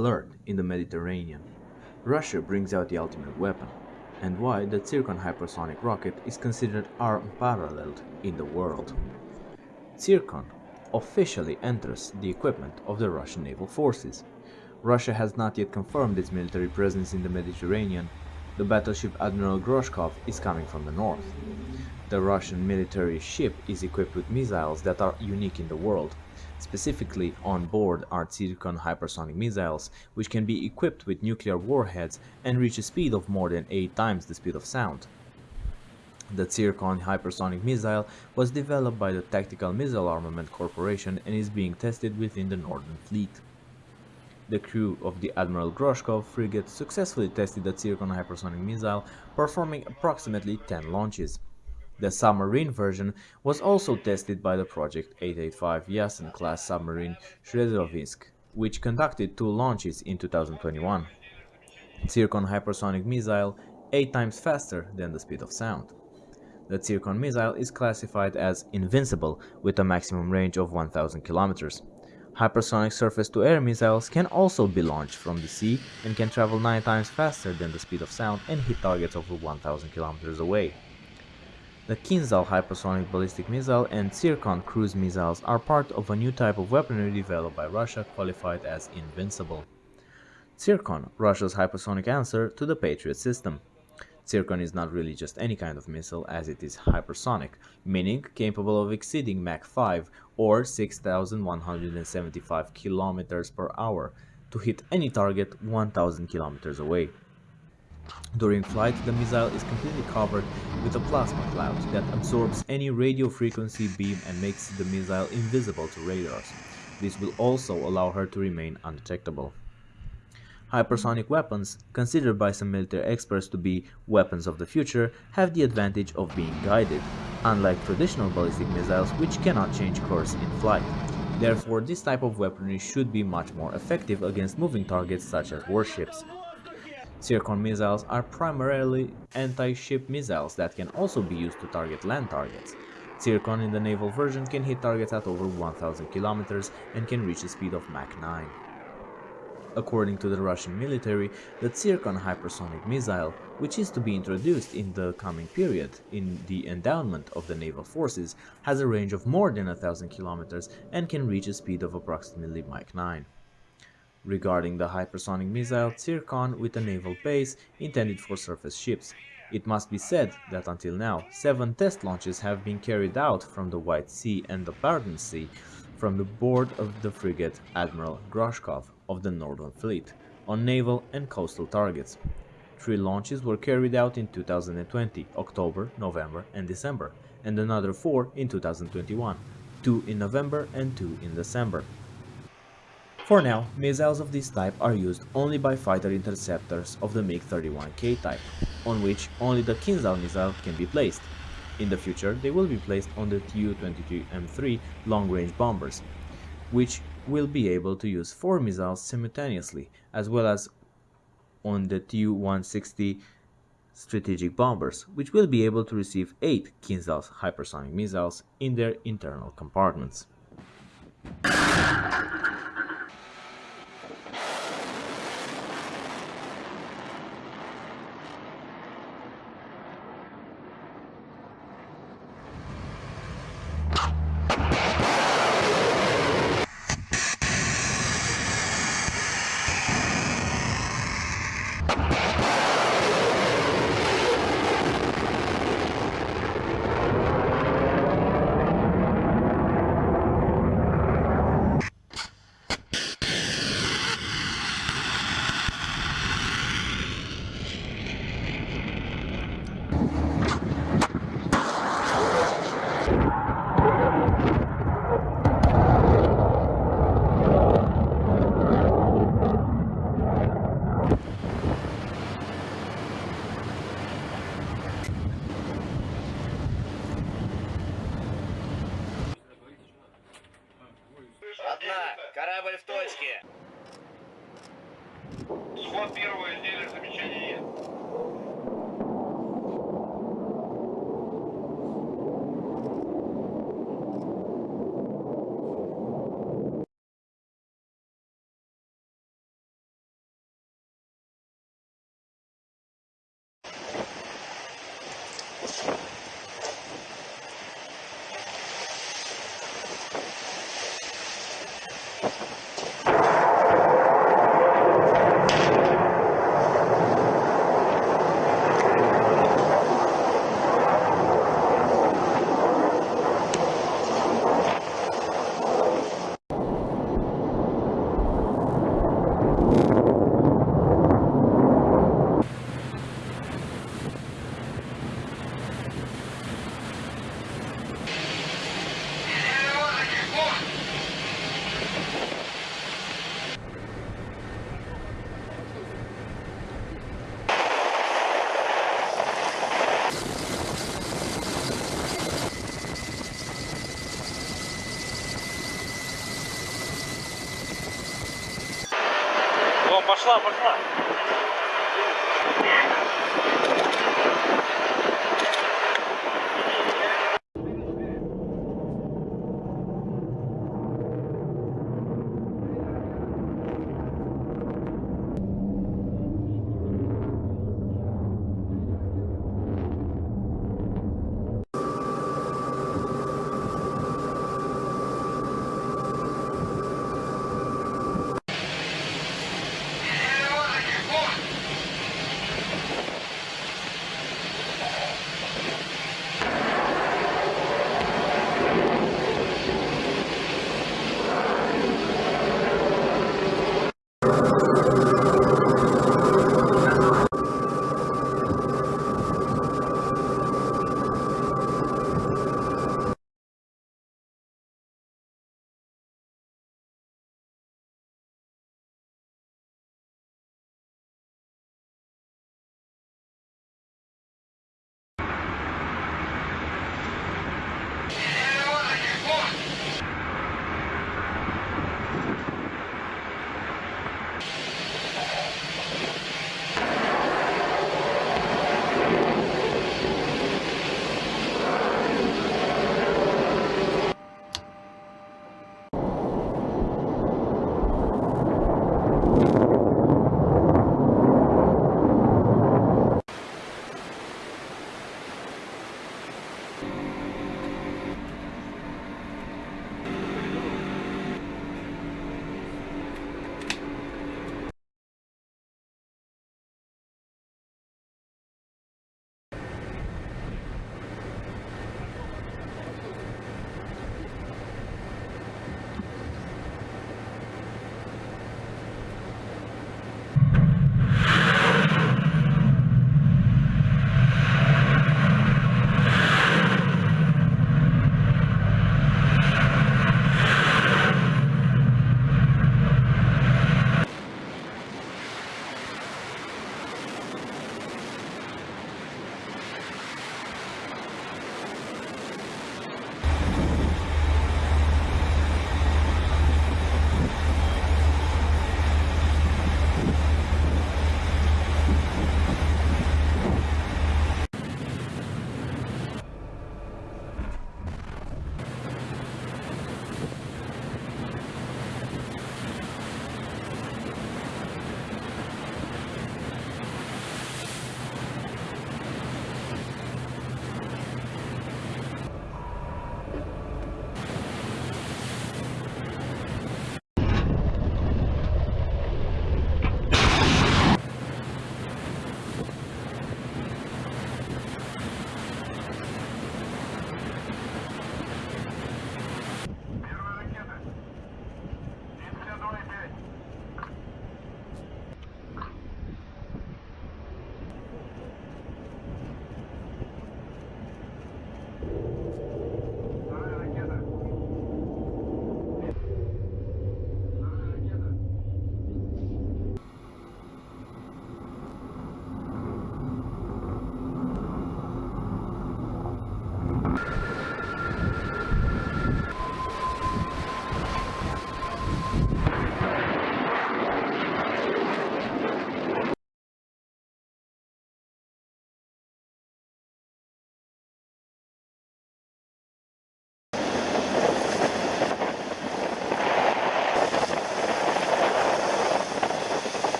Alert in the Mediterranean. Russia brings out the ultimate weapon, and why the Zircon hypersonic rocket is considered unparalleled in the world. Zircon officially enters the equipment of the Russian naval forces. Russia has not yet confirmed its military presence in the Mediterranean. The battleship Admiral Gorshkov is coming from the north. The Russian military ship is equipped with missiles that are unique in the world, Specifically, on board are Zircon hypersonic missiles, which can be equipped with nuclear warheads and reach a speed of more than 8 times the speed of sound. The Zircon hypersonic missile was developed by the Tactical Missile Armament Corporation and is being tested within the Northern Fleet. The crew of the Admiral Gorshkov frigate successfully tested the Zircon hypersonic missile, performing approximately 10 launches. The submarine version was also tested by the Project 885 Yasen class submarine Severodvinsk, which conducted two launches in 2021. Zircon hypersonic missile 8 times faster than the speed of sound. The Zircon missile is classified as invincible with a maximum range of 1000 kilometers. Hypersonic surface-to-air missiles can also be launched from the sea and can travel 9 times faster than the speed of sound and hit targets over 1000 kilometers away. The Kinzhal hypersonic ballistic missile and Zircon cruise missiles are part of a new type of weaponry developed by Russia qualified as invincible. Zircon, Russia's hypersonic answer to the Patriot system. Zircon is not really just any kind of missile as it is hypersonic, meaning capable of exceeding Mach 5 or 6175 km per hour to hit any target 1000 km away. During flight, the missile is completely covered with a plasma cloud that absorbs any radio frequency beam and makes the missile invisible to radars. This will also allow her to remain undetectable. Hypersonic weapons, considered by some military experts to be weapons of the future, have the advantage of being guided, unlike traditional ballistic missiles which cannot change course in flight. Therefore, this type of weaponry should be much more effective against moving targets such as warships. Zircon missiles are primarily anti-ship missiles that can also be used to target land targets. Zircon in the naval version can hit targets at over 1000 kilometers and can reach a speed of Mach 9. According to the Russian military, the Zircon hypersonic missile, which is to be introduced in the coming period in the endowment of the naval forces, has a range of more than 1000 kilometers and can reach a speed of approximately Mach 9 regarding the hypersonic missile Zircon with a naval base intended for surface ships. It must be said that until now, seven test launches have been carried out from the White Sea and the Barents Sea from the board of the frigate Admiral Gorshkov of the Northern Fleet on naval and coastal targets. Three launches were carried out in 2020, October, November and December, and another four in 2021, two in November and two in December. For now, missiles of this type are used only by fighter interceptors of the MiG-31K type, on which only the Kinzhal missile can be placed. In the future, they will be placed on the Tu-22M3 long-range bombers, which will be able to use four missiles simultaneously, as well as on the Tu-160 strategic bombers, which will be able to receive 8 Kinzhal hypersonic missiles in their internal compartments. Пошла, пошла.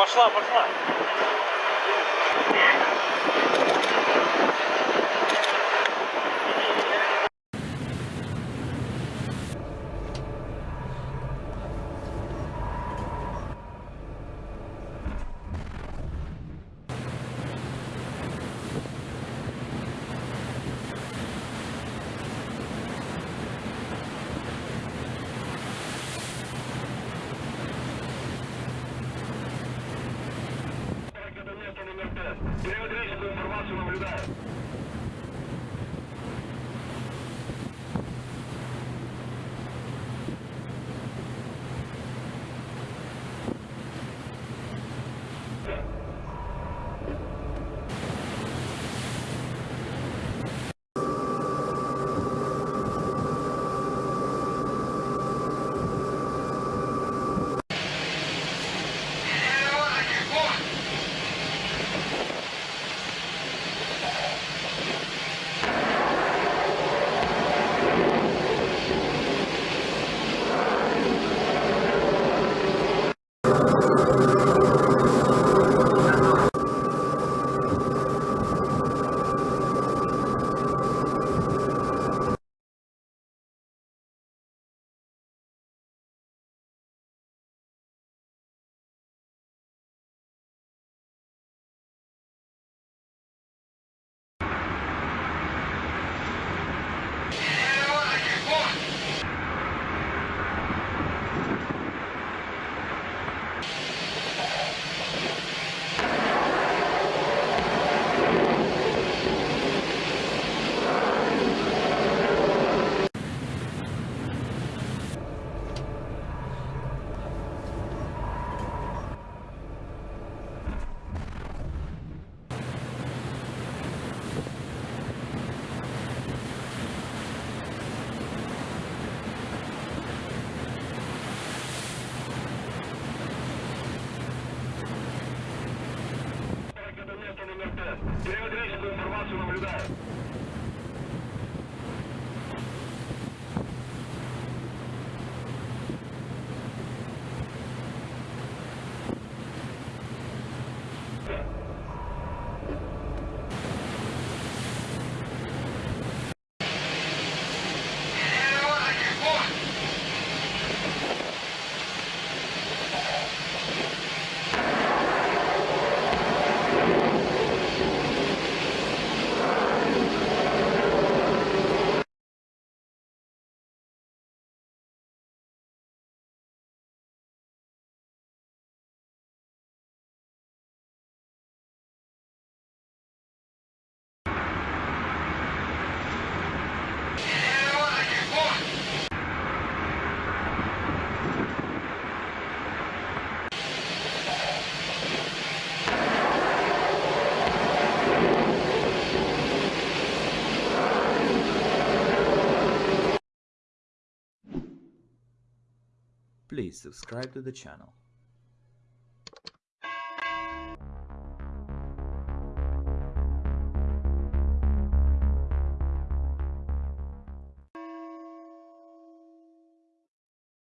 Пошла. пошла, Место номер 5. Периодическую информацию наблюдаю. Próximo lugar. Please subscribe to the channel.